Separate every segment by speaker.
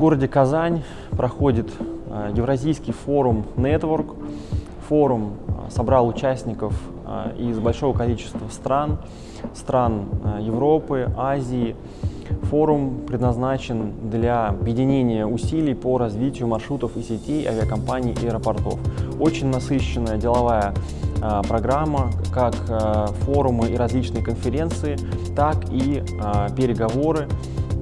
Speaker 1: В городе Казань проходит э, Евразийский форум Network. Форум э, собрал участников э, из большого количества стран, стран Европы, Азии. Форум предназначен для объединения усилий по развитию маршрутов и сетей авиакомпаний и аэропортов. Очень насыщенная деловая программа, как форумы и различные конференции, так и переговоры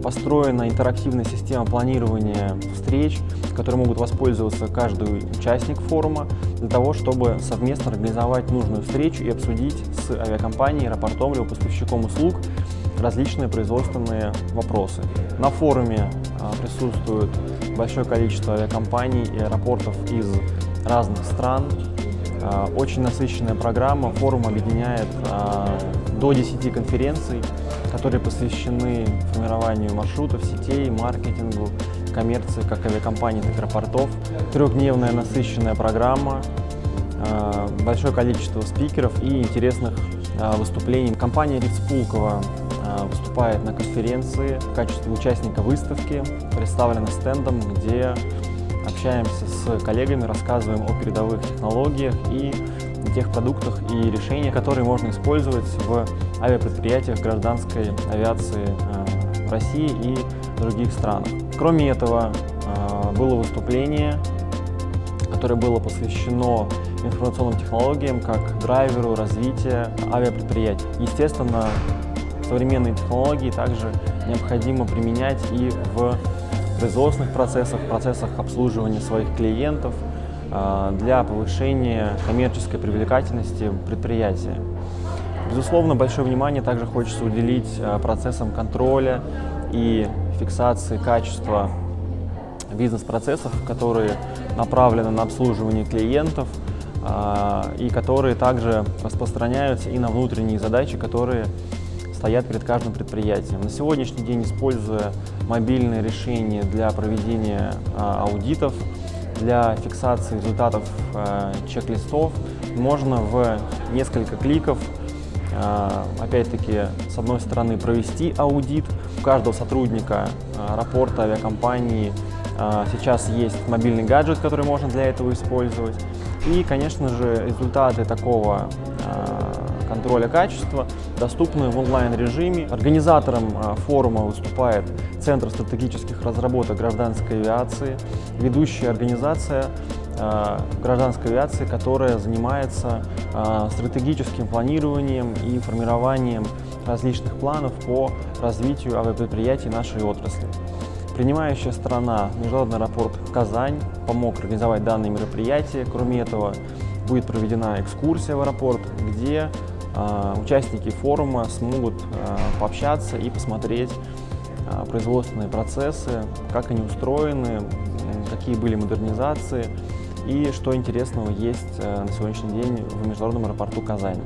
Speaker 1: построена интерактивная система планирования встреч, которой могут воспользоваться каждый участник форума для того, чтобы совместно организовать нужную встречу и обсудить с авиакомпанией, аэропортом или поставщиком услуг различные производственные вопросы. На форуме а, присутствует большое количество авиакомпаний и аэропортов из разных стран. А, очень насыщенная программа. Форум объединяет а, до 10 конференций, которые посвящены формированию маршрутов, сетей, маркетингу, коммерции как авиакомпаний, так и аэропортов. Трехдневная насыщенная программа, э, большое количество спикеров и интересных э, выступлений. Компания Ritz Пулково э, выступает на конференции в качестве участника выставки, представлена стендом, где общаемся с коллегами, рассказываем о передовых технологиях и тех продуктах и решениях, которые можно использовать в авиапредприятиях гражданской авиации э, России и других странах. Кроме этого, э, было выступление, которое было посвящено информационным технологиям как драйверу развития авиапредприятий. Естественно, современные технологии также необходимо применять и в производственных процессах, процессах обслуживания своих клиентов, для повышения коммерческой привлекательности предприятия. Безусловно, большое внимание также хочется уделить а, процессам контроля и фиксации качества бизнес-процессов, которые направлены на обслуживание клиентов а, и которые также распространяются и на внутренние задачи, которые стоят перед каждым предприятием. На сегодняшний день, используя мобильные решения для проведения аудитов, для фиксации результатов э, чек-листов можно в несколько кликов, э, опять-таки, с одной стороны, провести аудит. У каждого сотрудника э, аэропорта, авиакомпании э, сейчас есть мобильный гаджет, который можно для этого использовать. И, конечно же, результаты такого контроля качества доступны в онлайн-режиме. Организатором э, форума выступает Центр стратегических разработок гражданской авиации, ведущая организация э, гражданской авиации, которая занимается стратегическим планированием и формированием различных планов по развитию авиапредприятий нашей отрасли. Принимающая страна, Международный аэропорт Казань, помог организовать данные мероприятия. Кроме этого, будет проведена экскурсия в аэропорт, где участники форума смогут э, пообщаться и посмотреть э, производственные процессы, как они устроены, какие были модернизации и что интересного есть э, на сегодняшний день в Международном аэропорту Казани.